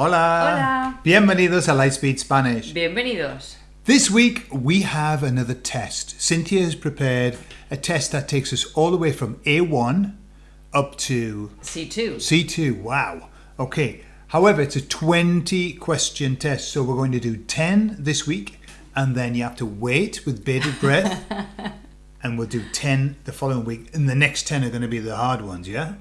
Hola. Hola. Bienvenidos a Lightspeed Spanish. Bienvenidos. This week we have another test. Cynthia has prepared a test that takes us all the way from A1 up to C2. C2. Wow. Okay. However, it's a 20 question test, so we're going to do 10 this week, and then you have to wait with bated breath, and we'll do 10 the following week, and the next 10 are going to be the hard ones, yeah?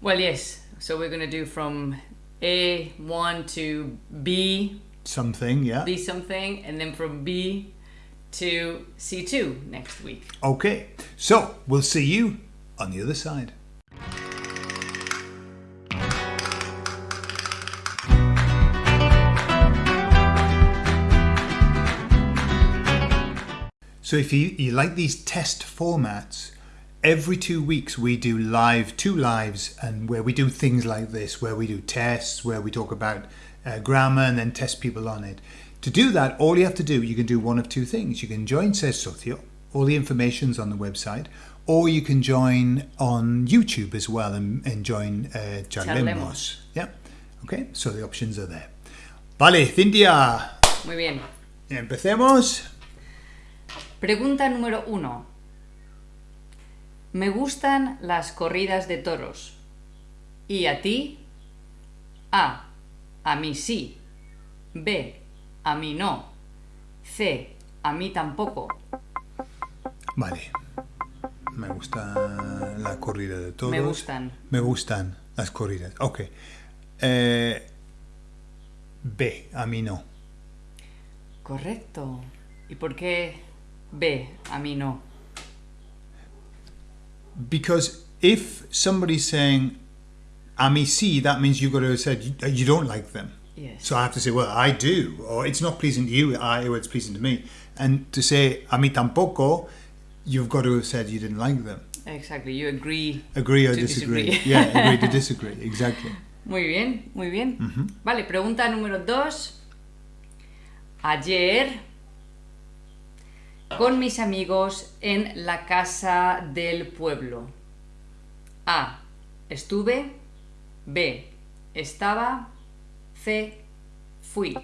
Well, yes. So we're going to do from A1 to B, Something, yeah? B something, and then from B to C2 next week. Okay, so we'll see you on the other side. So if you, you like these test formats, every two weeks we do live, two lives, and where we do things like this, where we do tests, where we talk about uh, grammar and then test people on it. To do that, all you have to do, you can do one of two things. You can join Says Socio, all the information's on the website, or you can join on YouTube as well and, and join uh, Charlemos. Charlemos. Yeah. Okay, so the options are there. Vale, Cintia, Muy bien. empecemos. Pregunta número uno. Me gustan las corridas de toros. ¿Y a ti? A. A mí sí. B. A mí no. C. A mí tampoco. Vale. Me gusta la corrida de toros. Me gustan. Me gustan las corridas. Ok. Eh, B, a mí no. Correcto. ¿Y por qué B? A mí no. Because if somebody's saying a mí sí, that means you've got to have said you, you don't like them. Yes. So I have to say, well, I do, or it's not pleasing to you, I, or it's pleasing to me. And to say a mí tampoco, you've got to have said you didn't like them. Exactly. You agree. Agree or To disagree. disagree. yeah, agree to disagree. Exactly. Muy bien, muy bien. Mm-hmm. Vale, pregunta número dos. Ayer, con mis amigos en la casa del pueblo. A. Estuve. B. Estaba. C. Fui.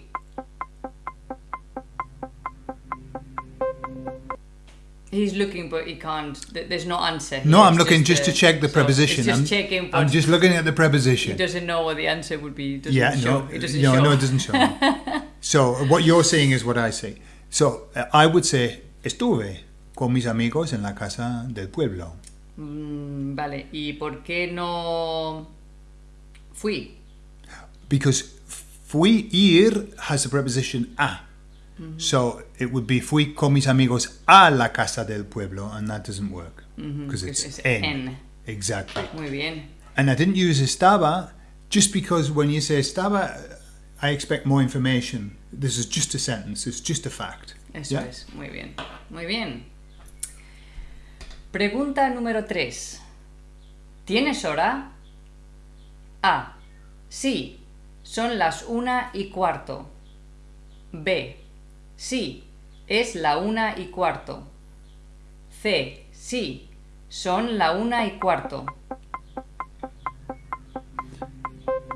He's looking, but he can't. There's no answer. No. I'm It's looking just to uh, check the so preposition. Just I'm, checking. I'm just looking at the preposition. He doesn't know what the answer would be. Doesn't Yeah, show. no, it doesn't no, show. no, it doesn't show. so what you're saying is what I say. So uh, I would say estuve con mis amigos en la casa del pueblo Mm, vale, ¿y por qué no fui? because fui ir has a preposition a. So it would be fui con mis amigos a la casa del pueblo, and that doesn't work because it's, it's en. en. Exactly. Muy bien. And I didn't use estaba just because when you say estaba, I expect more information. This is just a sentence. It's just a fact. Eso es. Muy bien. Muy bien. Pregunta número 3. ¿Tienes hora? A. Sí. Son las una y cuarto. B. Sí. Es la una y cuarto. C. Sí. Son la una y cuarto.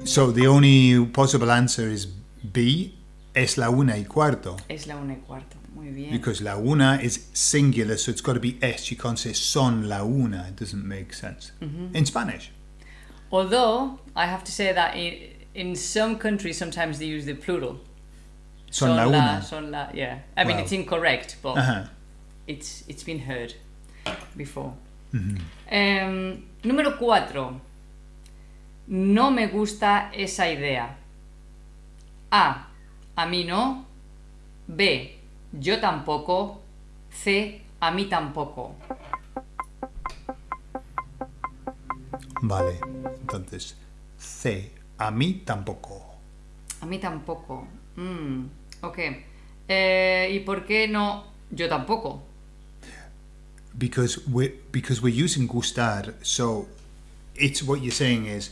So the only possible answer is B, es la una y cuarto. Es la una y cuarto. Muy bien. Because la una is singular, so it's got to be es. You can't say son la una. It doesn't make sense. In Spanish. Although I have to say that in, in some countries sometimes they use the plural. Son la una. son la, yeah. I mean Wow. it's incorrect, but Ajá. it's it's been heard before. Mm-hmm. Em, número 4. No me gusta esa idea. A. A mí no. B. Yo tampoco. C. A mí tampoco. Vale. Entonces, C, a mí tampoco. A mí tampoco. Mm, ok. Eh, ¿Y por qué no? Yo tampoco. Because we're, because we're using gustar, so it's what you're saying is,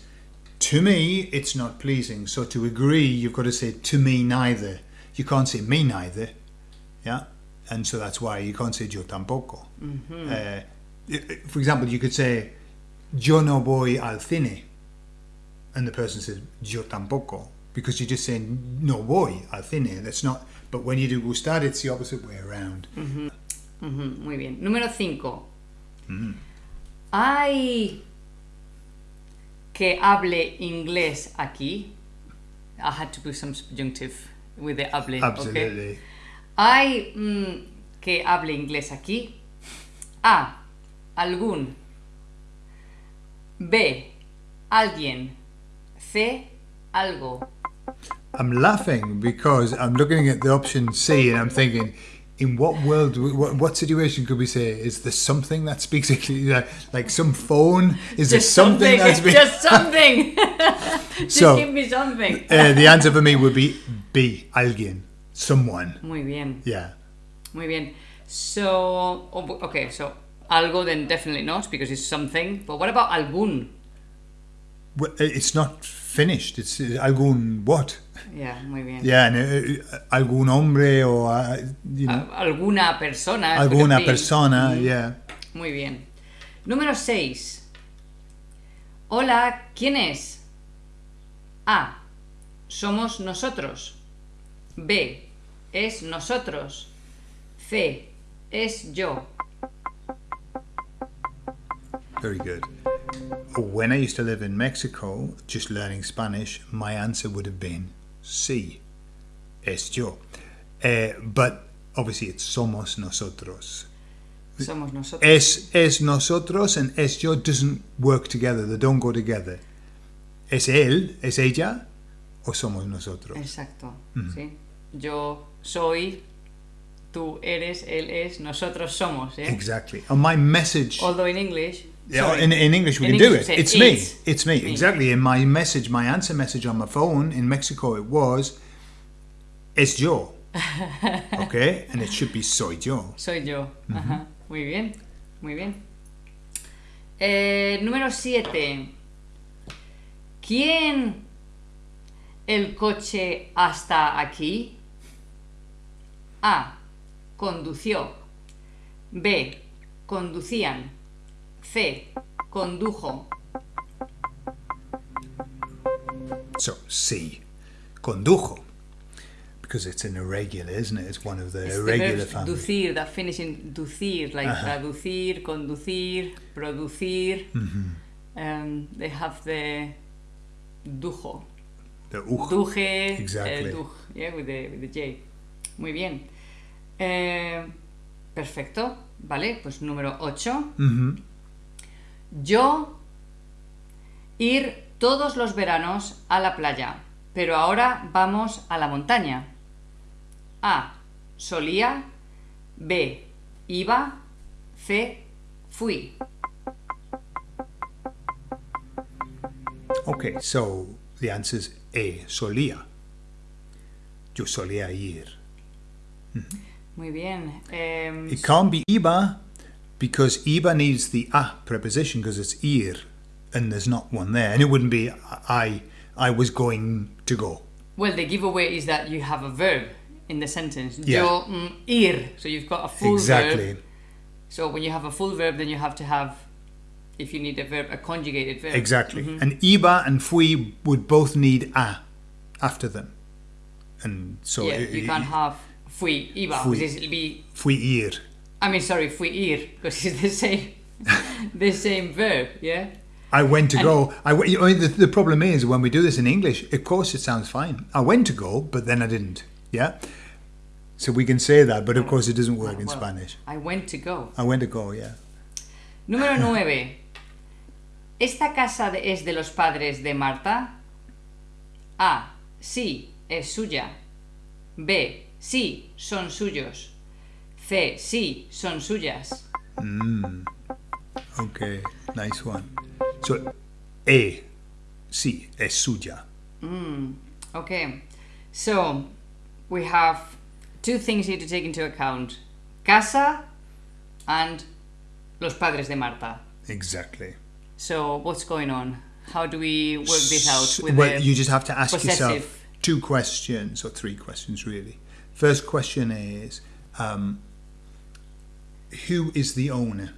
to me, it's not pleasing. So to agree, you've got to say, to me neither. You can't say me neither. Yeah? And so that's why you can't say yo tampoco. Mm-hmm. Uh, for example, you could say, yo no voy al cine. And the person says, yo tampoco. because you're just saying no voy al cine. That's not. But when you do gustar, it's the opposite way around. Ujú, muy bien. Número 5. ¿Hay que hable inglés aquí? I had to put some subjunctive with the hable. okay? ¿Hay mm, que hable inglés aquí? A. Algún. B. Alguien. C. Algo. I'm laughing because I'm looking at the option C and I'm thinking, in what world, what, what situation could we say is there something that speaks Like, like some phone? Is there Just something, that's been, Just something. Just So- give me something. Uh, the answer for me would be B. Alguien, someone. Muy bien. Yeah. Muy bien. So, oh, okay, so algo then definitely not because it's something. But what about algún? Well, It's not finished. It's uh, algún what? Yeah, muy bien. Yeah, and, uh, algún hombre uh, you know, Al- alguna persona. alguna persona. Yeah. Muy bien. Número 6. Hola, ¿quién es? A. Somos nosotros. B. Es nosotros. C. Es yo. Very good. When I used to live in Mexico, just learning Spanish, my answer would have been sí, es yo. Uh, but obviously, it's somos nosotros. Somos nosotros. Es, es nosotros and es yo doesn't work together. They don't go together. Es él, es ella, o somos nosotros. Exacto. ¿sí? Yo soy, tú eres, él es, nosotros somos. ¿eh? Exactly. And my message. Although in English. Yeah, sorry. in, in English we In can English do it. It's me. it's. Me. Me. Exactly. In my message, my answer message on my phone in Mexico, it was es yo. okay? And it should be soy yo. Soy yo. Ajá. Muy bien, muy bien. Eh, número 7. ¿Quién el coche hasta aquí? A. Condució. B. Conducían. C. Condujo. So C. Condujo. Because it's an irregular, isn't it? It's one of the It's the irregular verbs families. ducir, that finish in ducir, like Ajá. traducir, conducir, producir. Mm-hmm. Um, they have the dujo. The uj. Duje, Exactly. eh, duj, yeah, with the, with the J. Muy bien. Eh, perfecto, vale, pues número 8. Mhm. Yo ir todos los veranos a la playa, pero ahora vamos a la montaña. A. Solía. B. Iba. C. Fui. Okay, so the answer is A. Solía. Yo solía ir. Muy bien. Em, It can't be iba because iba needs the a preposition because it's ir and there's not one there. And it wouldn't be I I was going to go. well, the giveaway is that you have a verb in the sentence. Yeah. Yo mm, ir. So you've got a full verb. exactly. verb. So when you have a full verb, then you have to have, if you need a verb, a conjugated verb. Exactly. And iba and fui would both need a after them. And so yeah, it- you can't have fui iba, Fui. because it'll be fui ir. I mean, sorry, fui ir, because it's the same, the same verb, yeah? I went to And- go. I, mean, the, the problem is when we do this in English, of course it sounds fine. I went to go, but then I didn't. Yeah? So we can say that, but of course it doesn't work in Spanish. I went to go. I went to go, yeah. Número 9. ¿Esta casa es de los padres de Marta? A. Sí, es suya. B. Sí, son suyos. C. Sí, son suyas. Mm. Okay, nice one. So, E, sí, es suya. Mm, okay, so we have two things here to take into account casa and los padres de Marta. Exactly. So, what's going on? How do we work this out with well, you just have to ask yourself two questions, or three questions really. First question is um, Who is the owner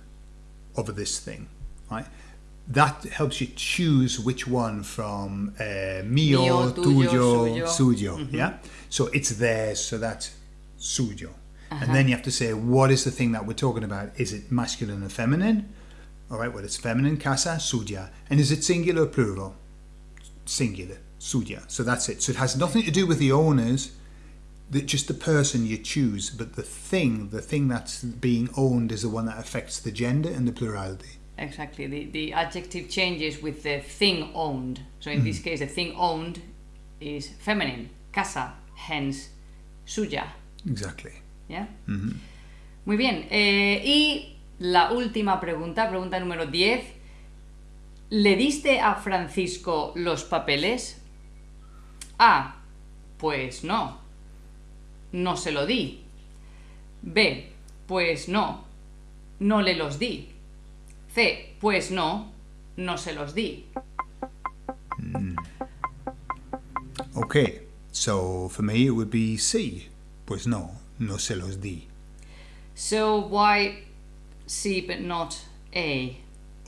of this thing? Right? that helps you choose which one from uh, mio, Mio, tuyo, suyo. suyo. Yeah. So it's theirs. So that's suyo. And then you have to say what is the thing that we're talking about? Is it masculine or feminine? All right. Well, it's feminine, casa, suya. And is it singular or plural? Singular, suya. So that's it. So it has nothing to do with the owners. The, just the person you choose, but the thing, the thing that's being owned, is the one that affects the gender and the plurality. Exactly. The, the adjective changes with the thing owned. So in this case, the thing owned is feminine, casa, hence suya. Exactly. Yeah. Mm-hmm. Muy bien. Eh, y la última pregunta, pregunta número 10. ¿Le diste a Francisco los papeles? A. Pues no. No se lo di. B. Pues no. No le los di. C. Pues no. No se los di. Mm. Okay, so for me it would be C. Pues no, no se los di. So why C but not A?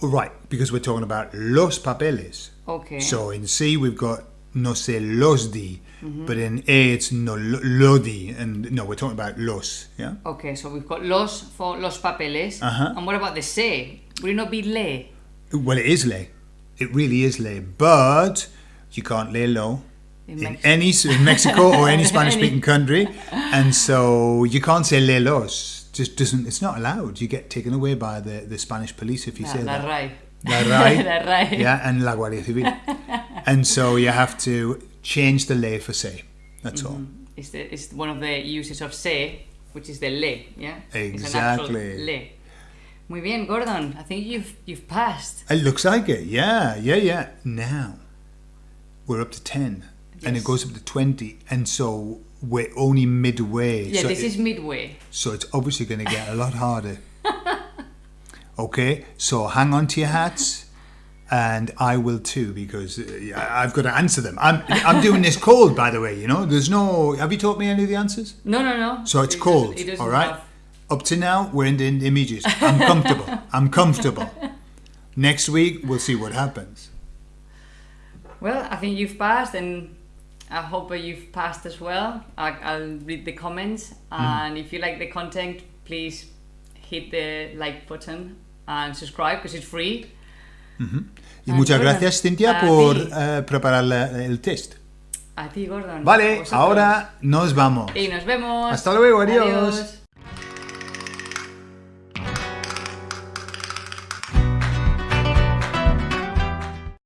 Right, because we're talking about los papeles. Okay. So in C we've got no se los di, but in A it's no lo, lo di, and no, we're talking about los. Yeah. Okay, so we've got los for los papeles. Uh-huh. And what about the se? Would it not be le? Well, it is le. It really is le, but you can't le low. In in any in Mexico or any Spanish-speaking country, and so you can't say le los. Just doesn't. It's not allowed. You get taken away by the, the Spanish police if you say that. RAE. La RAE. La RAE. Yeah, and la Guardia Civil. and so you have to change the le for say. That's mm-hmm. all. It's, the, it's one of the uses of se, which is the le, yeah? It's an actual Exactly. le. Muy bien, Gordon. I think you've you've passed. It looks like it. Yeah, yeah, yeah. Now we're up to ten, and it goes up to twenty, and so we're only midway. Yeah, so this it- is midway. So it's obviously going to get a lot harder. okay, so hang on to your hats, and I will too because uh, I've got to answer them. I'm I'm doing this cold, by the way. You know, there's no. Have you taught me any of the answers? No, no, no. So it's It cold. doesn't- it doesn't all right. have- Up to now, we're in the intermediates. I'm comfortable. I'm comfortable. Next week, we'll see what happens. Well, I think you've passed, and I hope that you've passed as well. I, I'll read the comments, and if you like the content, please hit the like button and subscribe because it's free. Y Ah, muchas gracias, Cintia, por eh, preparar la- el test. A ti, Gordon. Vale, ahora nos vamos. Y nos vemos. Hasta luego, adiós. Adiós.